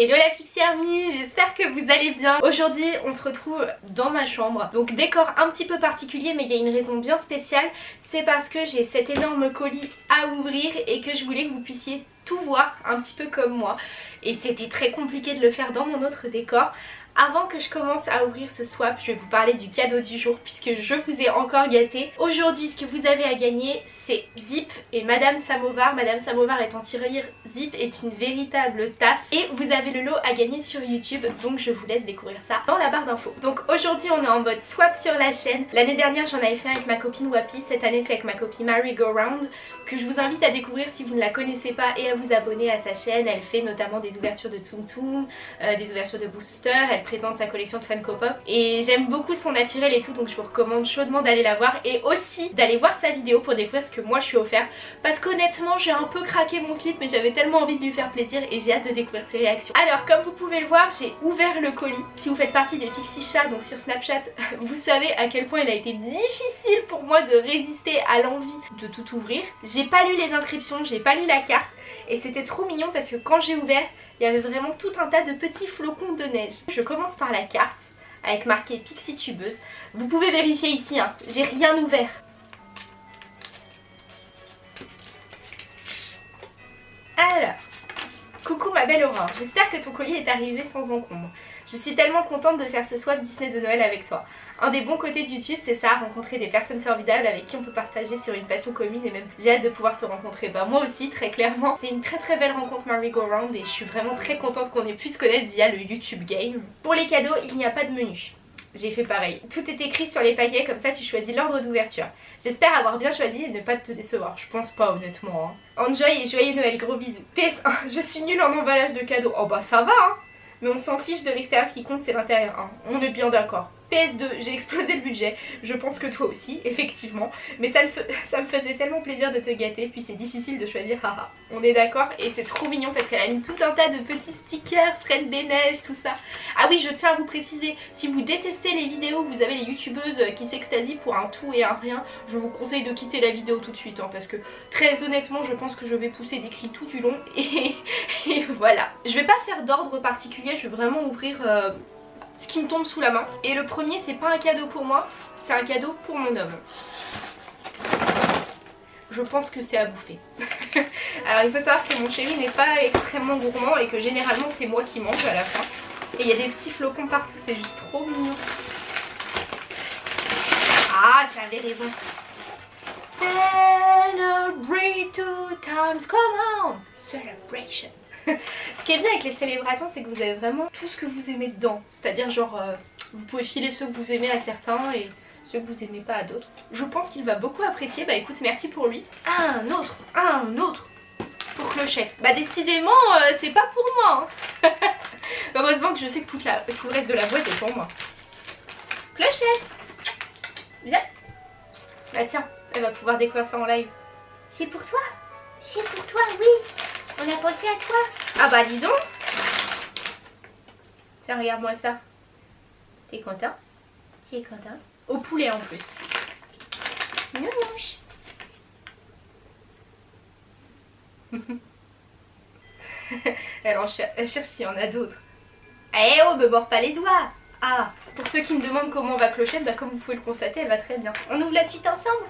Hello la Pixie Army, j'espère que vous allez bien. Aujourd'hui on se retrouve dans ma chambre. Donc décor un petit peu particulier mais il y a une raison bien spéciale. C'est parce que j'ai cet énorme colis à ouvrir et que je voulais que vous puissiez tout voir un petit peu comme moi. Et c'était très compliqué de le faire dans mon autre décor. Avant que je commence à ouvrir ce swap, je vais vous parler du cadeau du jour puisque je vous ai encore gâté. Aujourd'hui, ce que vous avez à gagner, c'est Zip et Madame Samovar. Madame Samovar est en tirelire, Zip est une véritable tasse. Et vous avez le lot à gagner sur YouTube, donc je vous laisse découvrir ça dans la barre d'infos. Donc aujourd'hui, on est en mode swap sur la chaîne. L'année dernière, j'en avais fait avec ma copine Wapi. Cette année, c'est avec ma copine Mary Go Round que je vous invite à découvrir si vous ne la connaissez pas et à vous abonner à sa chaîne. Elle fait notamment des ouvertures de Tsum Tsum, euh, des ouvertures de Booster. Présente sa collection de Funko Pop et j'aime beaucoup son naturel et tout donc je vous recommande chaudement d'aller la voir et aussi d'aller voir sa vidéo pour découvrir ce que moi je suis offert parce qu'honnêtement j'ai un peu craqué mon slip mais j'avais tellement envie de lui faire plaisir et j'ai hâte de découvrir ses réactions. Alors comme vous pouvez le voir j'ai ouvert le colis. Si vous faites partie des Pixie Chats donc sur Snapchat vous savez à quel point il a été difficile pour moi de résister à l'envie de tout ouvrir. J'ai pas lu les inscriptions, j'ai pas lu la carte et c'était trop mignon parce que quand j'ai ouvert il y avait vraiment tout un tas de petits flocons de neige. Je commence par la carte avec marqué Pixie Tubeuse. Vous pouvez vérifier ici, hein, j'ai rien ouvert. Alors, coucou ma belle Aurore, j'espère que ton colis est arrivé sans encombre. Je suis tellement contente de faire ce swap Disney de Noël avec toi. Un des bons côtés de YouTube, c'est ça, rencontrer des personnes formidables avec qui on peut partager sur une passion commune et même j'ai hâte de pouvoir te rencontrer. Bah moi aussi, très clairement. C'est une très très belle rencontre Marie Go et je suis vraiment très contente qu'on ait pu se connaître via le YouTube Game. Pour les cadeaux, il n'y a pas de menu. J'ai fait pareil. Tout est écrit sur les paquets, comme ça tu choisis l'ordre d'ouverture. J'espère avoir bien choisi et ne pas te décevoir. Je pense pas honnêtement. Hein. Enjoy et joyeux Noël, gros bisous. PS1, je suis nulle en emballage de cadeaux. Oh bah ça va hein mais on s'en fiche de l'extérieur, ce qui compte c'est l'intérieur. Hein. On est bien d'accord. PS2, j'ai explosé le budget, je pense que toi aussi, effectivement, mais ça, me faisait tellement plaisir de te gâter, puis c'est difficile de choisir, on est d'accord, et c'est trop mignon parce qu'elle a mis tout un tas de petits stickers, Reine des Neiges, tout ça. Ah oui, je tiens à vous préciser, si vous détestez les vidéos vous avez les youtubeuses qui s'extasient pour un tout et un rien, je vous conseille de quitter la vidéo tout de suite, hein, parce que très honnêtement, je pense que je vais pousser des cris tout du long, et, voilà. Je vais pas faire d'ordre particulier, je vais vraiment ouvrir... Euh, ce qui me tombe sous la main. Et le premier, c'est pas un cadeau pour moi, c'est un cadeau pour mon homme. Je pense que c'est à bouffer. Alors il faut savoir que mon chéri n'est pas extrêmement gourmand et que généralement c'est moi qui mange à la fin. Et il y a des petits flocons partout, c'est juste trop mignon. Ah, j'avais raison. Celebrate two times, come on! Celebration. Ce qui est bien avec les célébrations, c'est que vous avez vraiment tout ce que vous aimez dedans. C'est-à-dire genre, euh, vous pouvez filer ceux que vous aimez à certains et ceux que vous aimez pas à d'autres. Je pense qu'il va beaucoup apprécier. Bah écoute, merci pour lui. Un autre, un autre pour Clochette. Bah décidément, euh, c'est pas pour moi. Hein. Heureusement que je sais que tout, le reste de la boîte est pour moi. Clochette Viens Bah tiens, elle va pouvoir découvrir ça en live. C'est pour toi? C'est pour toi, oui on a pensé à toi. Ah bah dis donc. Tiens, regarde-moi ça. T'es content? Tu es content Au poulet en plus. Nounouche. elle, en cherche, elle cherche s'il y en a d'autres. Eh oh, me mords pas les doigts Ah, pour ceux qui me demandent comment va Clochette, bah comme vous pouvez le constater, elle va très bien. On ouvre la suite ensemble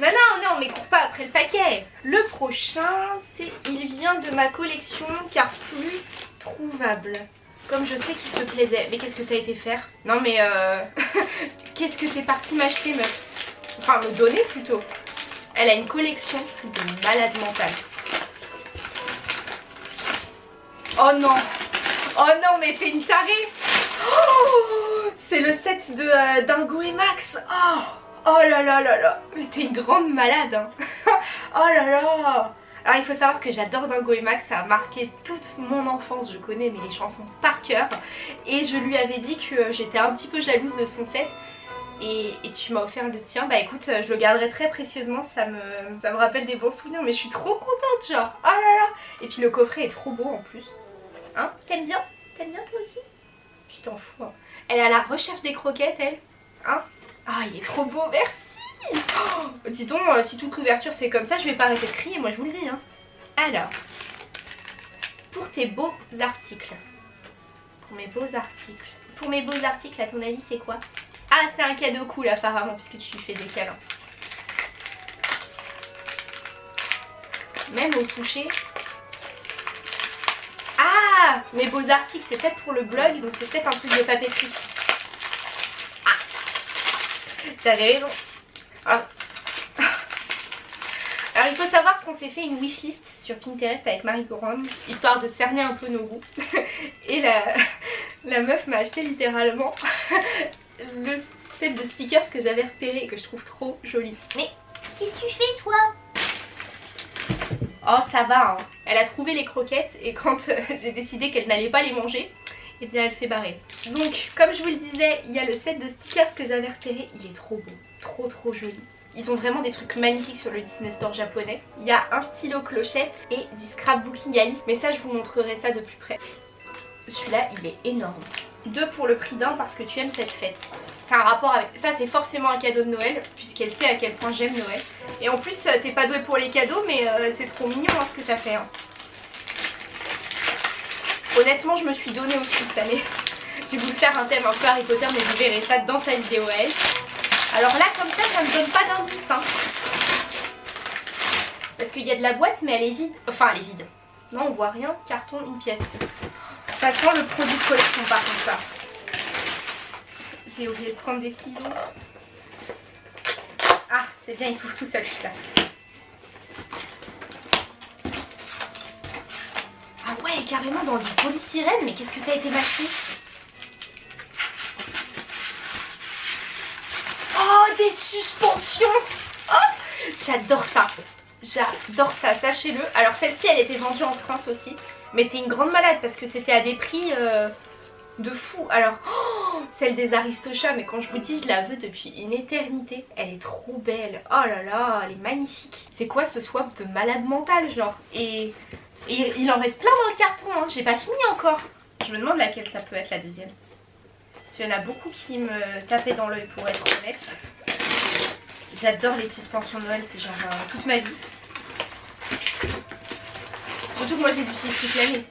non, non, non, mais cours pas après le paquet. Le prochain, c'est il vient de ma collection car plus trouvable. Comme je sais qu'il te plaisait. Mais qu'est-ce que t'as été faire? Non mais euh... qu'est-ce que t'es parti m'acheter meuf? Enfin me donner plutôt. Elle a une collection de malades mentales. Oh non Oh non mais t'es une tarée oh C'est le set de euh, Dingo et Max Oh Oh là là là là Mais t'es une grande malade hein. Oh là là. Alors il faut savoir que j'adore Dingo et Max, ça a marqué toute mon enfance, je connais mais les chansons par cœur. Et je lui avais dit que j'étais un petit peu jalouse de son set. Et, tu m'as offert le tien, bah écoute je le garderai très précieusement, ça me, ça me rappelle des bons souvenirs mais je suis trop contente genre, oh là là. Et puis le coffret est trop beau en plus, hein? T'aimes bien? T'aimes bien toi aussi? Tu t'en fous hein. Elle est à la recherche des croquettes elle, hein? Ah, il est trop beau, merci oh, Dis donc, euh, si toute couverture c'est comme ça, je vais pas arrêter de crier, moi je vous le dis. Hein. Alors, pour tes beaux articles. Pour mes beaux articles. Pour mes beaux articles, à ton avis, c'est quoi? Ah, c'est un cadeau cool apparemment, puisque tu fais des câlins. Même au toucher. Ah Mes beaux articles, c'est peut-être pour le blog, donc c'est peut-être un truc de papeterie. T'avais raison. Ah. Alors il faut savoir qu'on s'est fait une wishlist sur Pinterest avec Marie Coron, histoire de cerner un peu nos goûts. Et la, la meuf m'a acheté littéralement le set de stickers que j'avais repéré et que je trouve trop joli. Mais qu'est-ce que tu fais toi? Oh ça va, hein. elle a trouvé les croquettes et quand euh, j'ai décidé qu'elle n'allait pas les manger, et bien elle s'est barrée. Donc comme je vous le disais, il y a le set de stickers que j'avais repéré, il est trop beau, trop trop joli. Ils ont vraiment des trucs magnifiques sur le Disney Store japonais. Il y a un stylo clochette et du scrapbooking Alice, mais ça je vous montrerai ça de plus près. Celui-là il est énorme. Deux pour le prix d'un parce que tu aimes cette fête. C'est un rapport avec... Ça c'est forcément un cadeau de Noël puisqu'elle sait à quel point j'aime Noël. Et en plus euh, t'es pas doué pour les cadeaux mais euh, c'est trop mignon hein, ce que t'as fait. Hein. Honnêtement je me suis donné aussi cette année. J'ai voulu faire un thème un peu Harry Potter mais vous verrez ça dans sa vidéo elle. Alors là comme ça ça ne donne pas d'indice. Hein. Parce qu'il y a de la boîte mais elle est vide. Enfin elle est vide. Non on voit rien. Carton, une pièce. Ça sent le produit de collection par contre ça. J'ai oublié de prendre des ciseaux. Ah, c'est bien, il s'ouvre tout seul celui-là. Carrément dans du polystyrène, mais qu'est-ce que t'as été m'acheter Oh, des suspensions oh, J'adore ça J'adore ça, sachez-le. Alors celle-ci, elle était vendue en France aussi. Mais t'es une grande malade parce que c'était à des prix euh, de fou. Alors, oh, celle des Aristochats, mais quand je vous dis, je la veux depuis une éternité. Elle est trop belle. Oh là là, elle est magnifique. C'est quoi ce swap de malade mental, genre? Et, il en reste plein dans le carton, hein. j'ai pas fini encore. Je me demande laquelle ça peut être la deuxième. Parce qu'il y en a beaucoup qui me tapaient dans l'œil pour être honnête. J'adore les suspensions Noël, c'est genre euh, toute ma vie. Surtout que moi j'ai du toute l'année.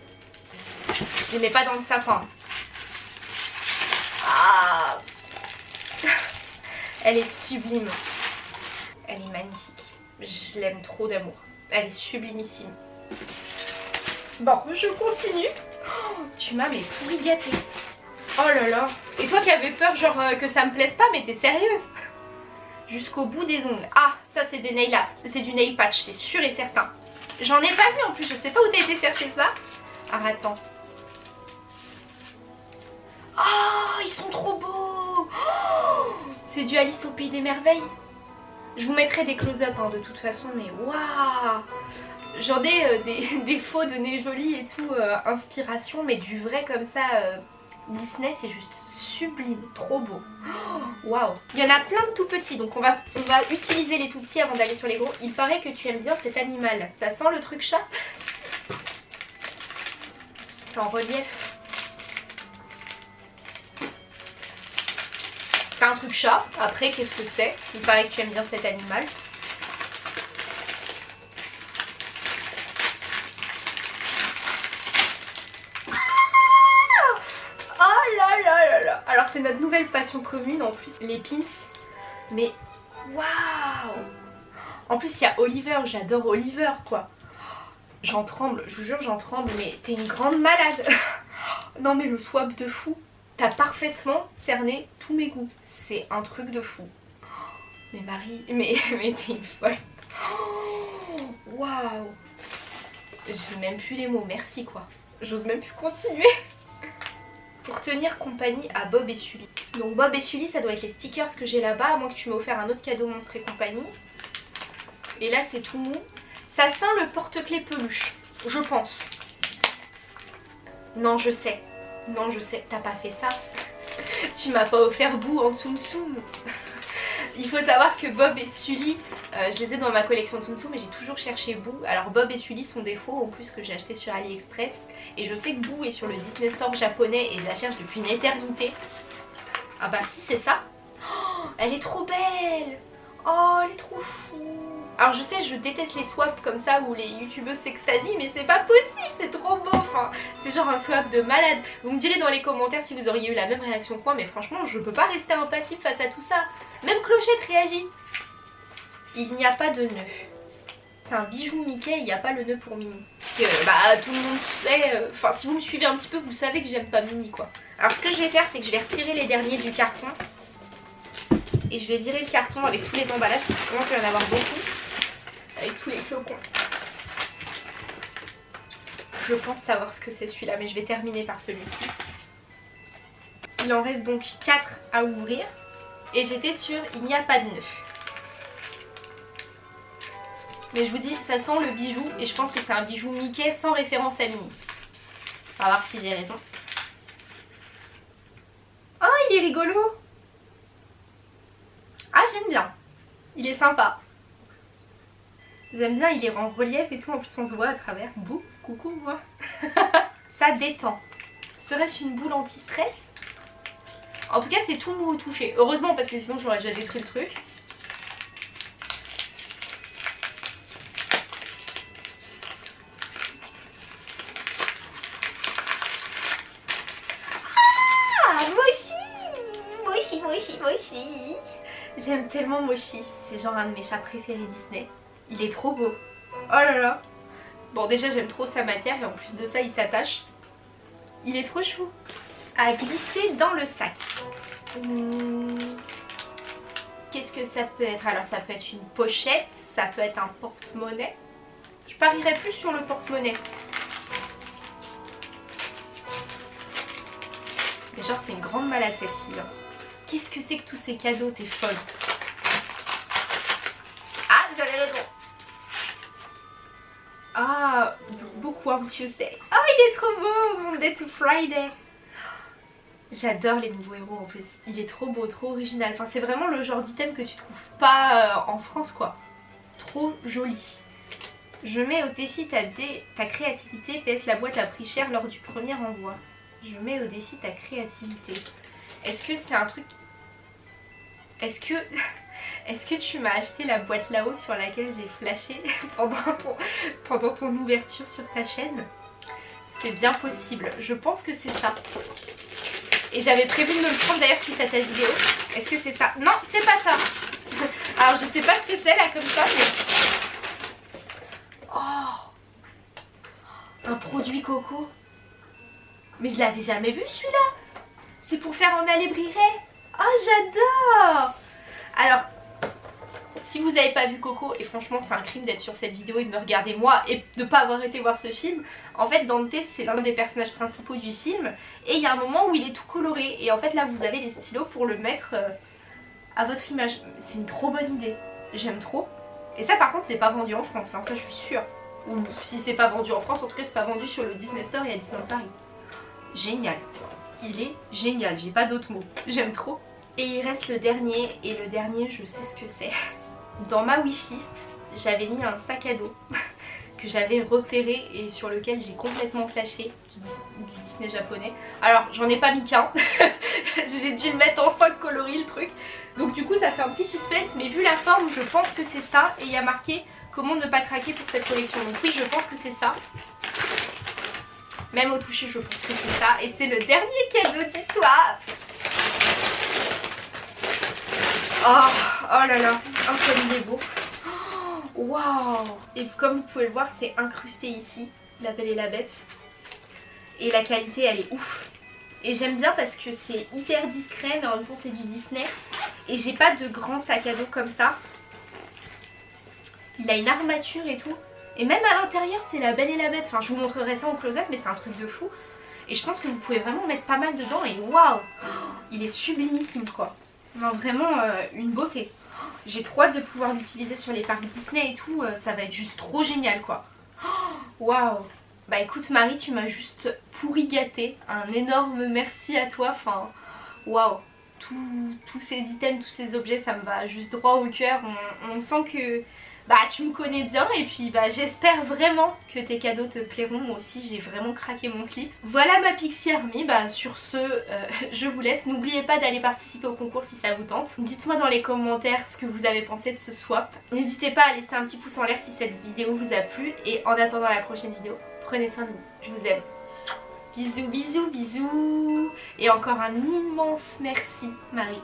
Je les mets pas dans le sapin. Ah Elle est sublime. Elle est magnifique. Je l'aime trop d'amour. Elle est sublimissime. Bon, je continue. Oh, tu m'as mais pourri gâté. Oh là là. Et toi qui avais peur genre euh, que ça me plaise pas, mais t'es sérieuse Jusqu'au bout des ongles. Ah, ça c'est des nail C'est du nail patch, c'est sûr et certain. J'en ai pas vu en plus, je sais pas où t'as été chercher ça. Ah attends. Oh, ils sont trop beaux oh, C'est du Alice au Pays des Merveilles. Je vous mettrai des close-up hein, de toute façon, mais waouh J'en ai euh, des, faux de nez joli et tout, euh, inspiration, mais du vrai comme ça, euh, Disney, c'est juste sublime, trop beau. Waouh Il y en a plein de tout petits, donc on va, on va utiliser les tout petits avant d'aller sur les gros. Il paraît que tu aimes bien cet animal. Ça sent le truc chat? C'est en relief. C'est un truc chat. Après, qu'est-ce que c'est? Il paraît que tu aimes bien cet animal. Nouvelle passion commune en plus, les pins. Mais waouh En plus il y a Oliver, j'adore Oliver quoi. J'en tremble, je vous jure j'en tremble, mais t'es une grande malade. non mais le swap de fou. T'as parfaitement cerné tous mes goûts. C'est un truc de fou. Mais Marie, mais, mais t'es une folle. Waouh J'ai même plus les mots, merci quoi. J'ose même plus continuer pour tenir compagnie à Bob et Sully. Donc Bob et Sully ça doit être les stickers que j'ai là-bas, à moins que tu m'aies offert un autre cadeau Monstre et compagnie. Et là c'est tout mou. Ça sent le porte-clés peluche, je pense. Non je sais, non je sais, t'as pas fait ça. tu m'as pas offert bout en Tsum Tsum. Il faut savoir que Bob et Sully, euh, je les ai dans ma collection Tsum Tsum mais j'ai toujours cherché Boo. Alors Bob et Sully sont des faux en plus que j'ai acheté sur AliExpress. Et je sais que Boo est sur le Disney Store japonais et je la cherche depuis une éternité. Ah bah si c'est ça. Oh, elle est trop belle Oh elle est trop chou Alors je sais je déteste les swaps comme ça où les youtubeuses s'extasient mais c'est pas possible c'est trop beau enfin c'est genre un swap de malade. Vous me direz dans les commentaires si vous auriez eu la même réaction que moi mais franchement je peux pas rester impassive face à tout ça. Même Clochette réagit. Il n'y a pas de nœud. C'est un bijou Mickey, il n'y a pas le nœud pour Minnie. Parce que bah tout le monde sait, euh, enfin si vous me suivez un petit peu vous savez que j'aime pas Minnie quoi. Alors ce que je vais faire c'est que je vais retirer les derniers du carton et je vais virer le carton avec tous les emballages parce qu'il commence à y en avoir beaucoup. Avec tous les flocons. Je pense savoir ce que c'est celui-là mais je vais terminer par celui-ci. Il en reste donc 4 à ouvrir. Et j'étais sûre, il n'y a pas de nœud. Mais je vous dis, ça sent le bijou et je pense que c'est un bijou Mickey sans référence à. On va voir si j'ai raison. Oh, il est rigolo ah j'aime bien. Il est sympa. J'aime bien, il est en relief et tout. En plus on se voit à travers. Bouh, coucou moi. Ça détend. Serait-ce une boule anti-stress? En tout cas c'est tout mou touché. Heureusement parce que sinon j'aurais déjà détruit le truc. Ah Moshi Moshi, Moshi, Moshi J'aime tellement Moshi, c'est genre un de mes chats préférés Disney. Il est trop beau. Oh là là. Bon déjà j'aime trop sa matière et en plus de ça il s'attache. Il est trop chou. À glisser dans le sac. Hmm. Qu'est-ce que ça peut être? Alors ça peut être une pochette, ça peut être un porte-monnaie. Je parierais plus sur le porte-monnaie. Mais genre c'est une grande malade cette fille. Hein. Qu'est-ce que c'est que tous ces cadeaux T'es folle. Tuesday. Ah, il est trop beau, mon Day to Friday. J'adore les nouveaux héros en plus. Il est trop beau, trop original. Enfin, c'est vraiment le genre d'item que tu trouves pas euh, en France, quoi. Trop joli. Je mets au défi ta, ta créativité. PS, la boîte a pris cher lors du premier envoi. Je mets au défi ta créativité. Est-ce que c'est un truc est-ce que, est que tu m'as acheté la boîte là-haut sur laquelle j'ai flashé pendant ton, ouverture sur ta chaîne? C'est bien possible. Je pense que c'est ça. Et j'avais prévu de me le prendre d'ailleurs suite à ta vidéo. Est-ce que c'est ça? Non, c'est pas ça. Alors je sais pas ce que c'est là comme ça, mais... Oh Un produit coco. Mais je l'avais jamais vu celui-là. C'est pour faire en alébrierait. Oh j'adore Alors si vous n'avez pas vu Coco, et franchement c'est un crime d'être sur cette vidéo et de me regarder moi et de ne pas avoir été voir ce film, en fait Dante c'est l'un des personnages principaux du film et il y a un moment où il est tout coloré et en fait là vous avez les stylos pour le mettre euh, à votre image. C'est une trop bonne idée, j'aime trop. Et ça par contre c'est pas vendu en France, hein, ça je suis sûre. Ou si c'est pas vendu en France, en tout cas c'est pas vendu sur le Disney Store et à Disneyland Paris. Génial, il est génial, j'ai pas d'autres mots, j'aime trop. Et il reste le dernier, et le dernier je sais ce que c'est. Dans ma wishlist, j'avais mis un sac à dos que j'avais repéré et sur lequel j'ai complètement flashé du, Disney japonais. Alors j'en ai pas mis qu'un, j'ai dû le mettre en 5 coloris le truc. Donc du coup ça fait un petit suspense, mais vu la forme je pense que c'est ça et il y a marqué comment ne pas craquer pour cette collection. Donc oui je pense que c'est ça. Même au toucher je pense que c'est ça et c'est le dernier cadeau du soir. Oh, oh là là, oh comme il est beau. Waouh Et comme vous pouvez le voir, c'est incrusté ici, la belle et la bête. Et la qualité, elle est ouf. Et j'aime bien parce que c'est hyper discret, mais en même temps c'est du Disney. Et j'ai pas de grand sac à dos comme ça. Il a une armature et tout. Et même à l'intérieur, c'est la belle et la bête. Enfin, je vous montrerai ça en close-up, mais c'est un truc de fou. Et je pense que vous pouvez vraiment mettre pas mal dedans. Et waouh Il est sublimissime, quoi. Non, vraiment euh, une beauté. J'ai trop hâte de pouvoir l'utiliser sur les parcs Disney et tout. Euh, ça va être juste trop génial quoi. Waouh Bah écoute Marie, tu m'as juste pourri gâté. Un énorme merci à toi. Enfin, waouh tous ces items, tous ces objets, ça me va juste droit au cœur. On, sent que bah tu me connais bien et puis bah j'espère vraiment que tes cadeaux te plairont. Moi aussi j'ai vraiment craqué mon slip. Voilà ma Pixie Army, bah sur ce euh, je vous laisse. N'oubliez pas d'aller participer au concours si ça vous tente. Dites-moi dans les commentaires ce que vous avez pensé de ce swap. N'hésitez pas à laisser un petit pouce en l'air si cette vidéo vous a plu et en attendant la prochaine vidéo, prenez soin de vous. Je vous aime. Bisous, bisous, bisous. Et encore un immense merci Marie